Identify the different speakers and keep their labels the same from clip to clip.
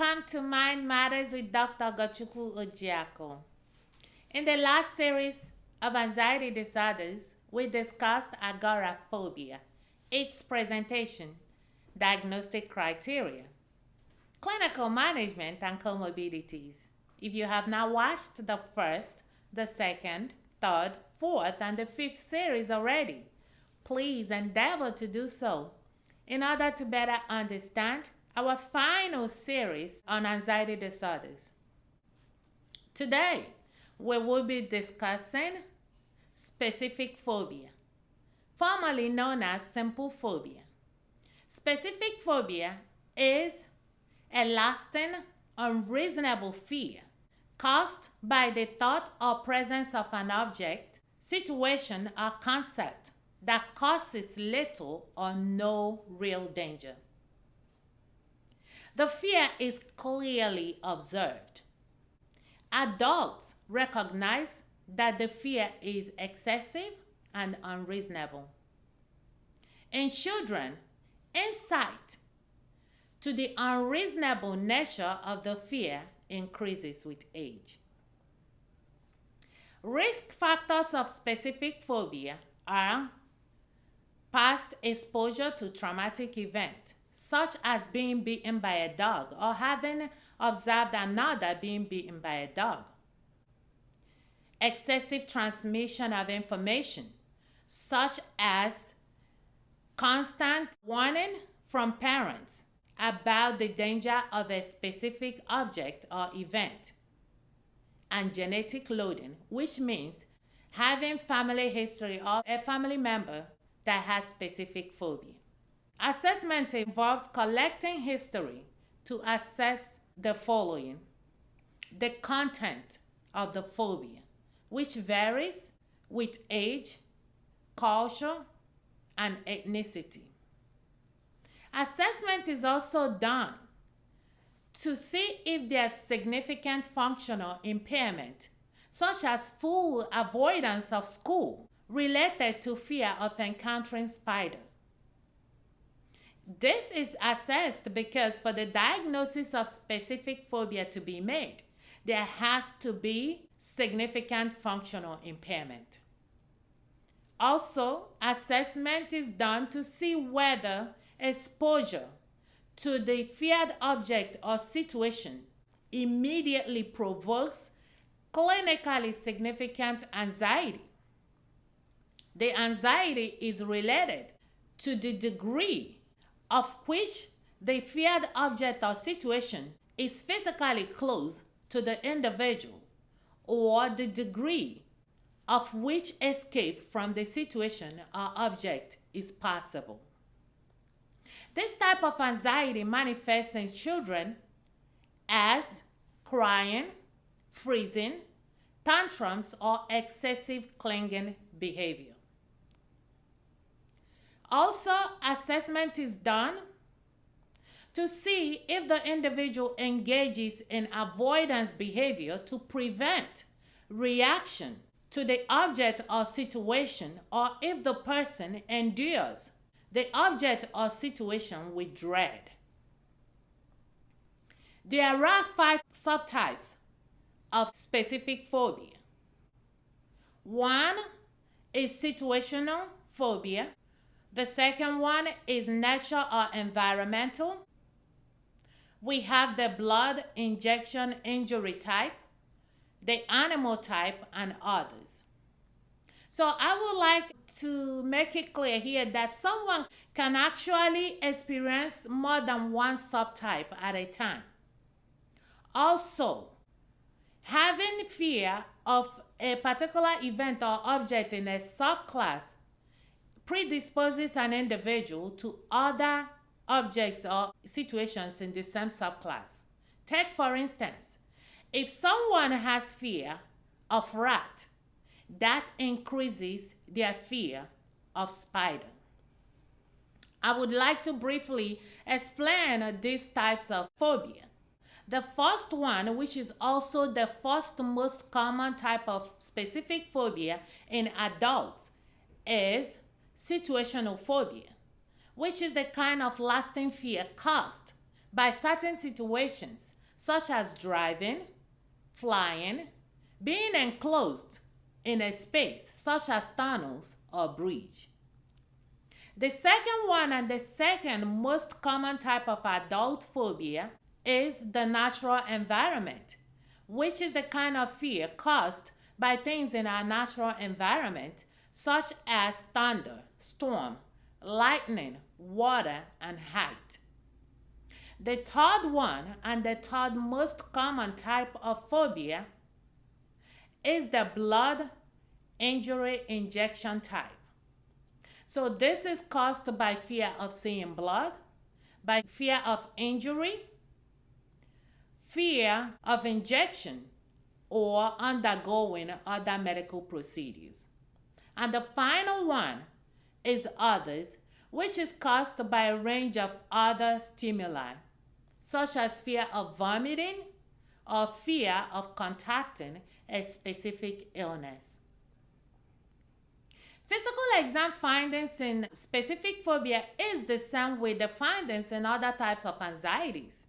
Speaker 1: Welcome to Mind Matters with Dr. Ogochukwu Ojiako. In the last series of anxiety disorders, we discussed agoraphobia, its presentation, diagnostic criteria, clinical management, and comorbidities. If you have not watched the first, the second, third, fourth, and the fifth series already, please endeavor to do so in order to better understand our final series on anxiety disorders. Today, we will be discussing specific phobia, formerly known as simple phobia. Specific phobia is a lasting, unreasonable fear caused by the thought or presence of an object, situation, or concept that causes little or no real danger. The fear is clearly observed. Adults recognize that the fear is excessive and unreasonable. In children, insight to the unreasonable nature of the fear increases with age. Risk factors of specific phobia are past exposure to traumatic event, such as being bitten by a dog or having observed another being bitten by a dog. Excessive transmission of information, such as constant warning from parents about the danger of a specific object or event. And genetic loading, which means having family history of a family member that has specific phobia. Assessment involves collecting history to assess the following the content of the phobia, which varies with age, culture, and ethnicity. Assessment is also done to see if there's significant functional impairment, such as full avoidance of school related to fear of encountering spider. This is assessed because for the diagnosis of specific phobia to be made, there has to be significant functional impairment. Also, assessment is done to see whether exposure to the feared object or situation immediately provokes clinically significant anxiety. The anxiety is related to the degree of which the feared object or situation is physically close to the individual or the degree of which escape from the situation or object is possible. This type of anxiety manifests in children as crying, freezing, tantrums, or excessive clinging behavior. Also, assessment is done to see if the individual engages in avoidance behavior to prevent reaction to the object or situation or if the person endures the object or situation with dread. There are five subtypes of specific phobia. One is situational phobia. The second one is natural or environmental. We have the blood injection injury type, the animal type, and others. So I would like to make it clear here that someone can actually experience more than one subtype at a time. Also, having fear of a particular event or object in a subclass predisposes an individual to other objects or situations in the same subclass. Take, for instance, if someone has fear of rat, that increases their fear of spider. I would like to briefly explain these types of phobia. The first one, which is also the first most common type of specific phobia in adults, is situational phobia, which is the kind of lasting fear caused by certain situations, such as driving, flying, being enclosed in a space such as tunnels or bridge. The second one and the second most common type of adult phobia is the natural environment, which is the kind of fear caused by things in our natural environment, such as thunder, storm, lightning, water, and height. The third one and the third most common type of phobia is the blood injury injection type. So this is caused by fear of seeing blood, by fear of injury, fear of injection, or undergoing other medical procedures. And the final one is others, which is caused by a range of other stimuli such as fear of vomiting or fear of contacting a specific illness. Physical exam findings in specific phobia is the same with the findings in other types of anxieties.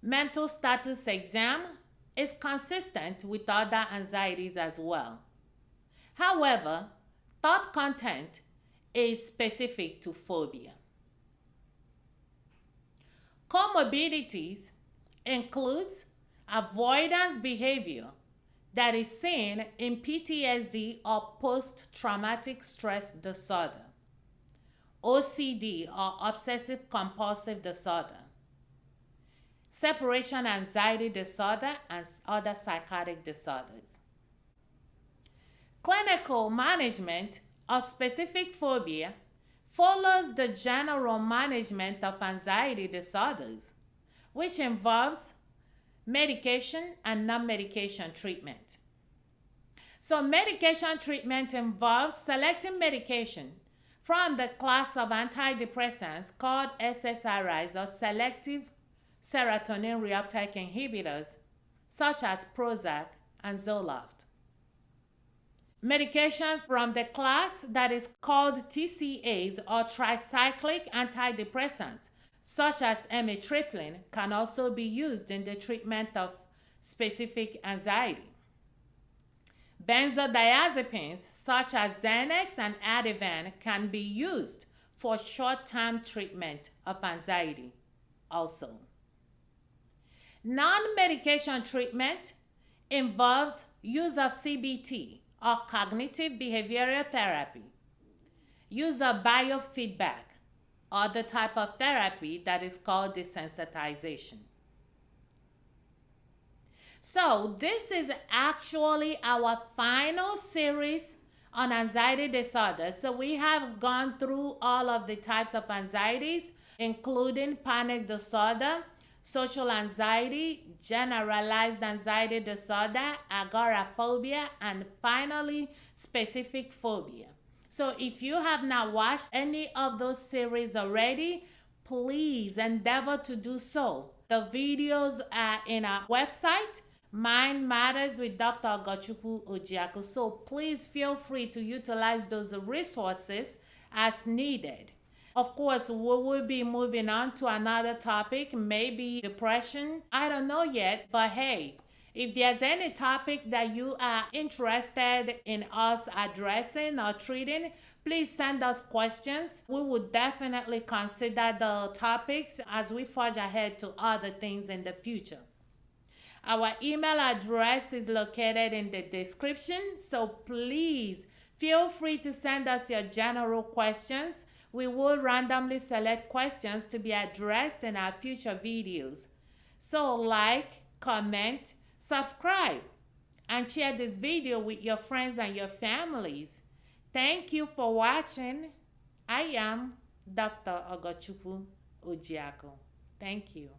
Speaker 1: Mental status exam is consistent with other anxieties as well. However, thought content is specific to phobia. Comorbidities includes avoidance behavior that is seen in PTSD or post-traumatic stress disorder, OCD or obsessive compulsive disorder, separation anxiety disorder, and other psychotic disorders. Clinical management of specific phobia follows the general management of anxiety disorders, which involves medication and non medication treatment. So, medication treatment involves selecting medication from the class of antidepressants called SSRIs or selective serotonin reuptake inhibitors, such as Prozac and Zoloft. Medications from the class that is called TCAs or tricyclic antidepressants, such as amitriptyline, can also be used in the treatment of specific anxiety. Benzodiazepines, such as Xanax and Ativan, can be used for short term treatment of anxiety also. Non medication treatment involves use of CBT or cognitive behavioral therapy. Use of biofeedback or the type of therapy that is called desensitization. So, this is actually our final series on anxiety disorder. So, we have gone through all of the types of anxieties, including panic disorder, social anxiety, generalized anxiety disorder, agoraphobia, and finally, specific phobia. So if you have not watched any of those series already, please endeavor to do so. The videos are in our website, Mind Matters with Dr. Ogochukwu Ojiako. So please feel free to utilize those resources as needed. Of course, we will be moving on to another topic, maybe depression. I don't know yet, but hey, if there's any topic that you are interested in us addressing or treating, please send us questions. We will definitely consider the topics as we forge ahead to other things in the future. Our email address is located in the description, so please feel free to send us your general questions we will randomly select questions to be addressed in our future videos. So like, comment, subscribe, and share this video with your friends and your families. Thank you for watching. I am Dr. Ogochukwu Ojiako. Thank you.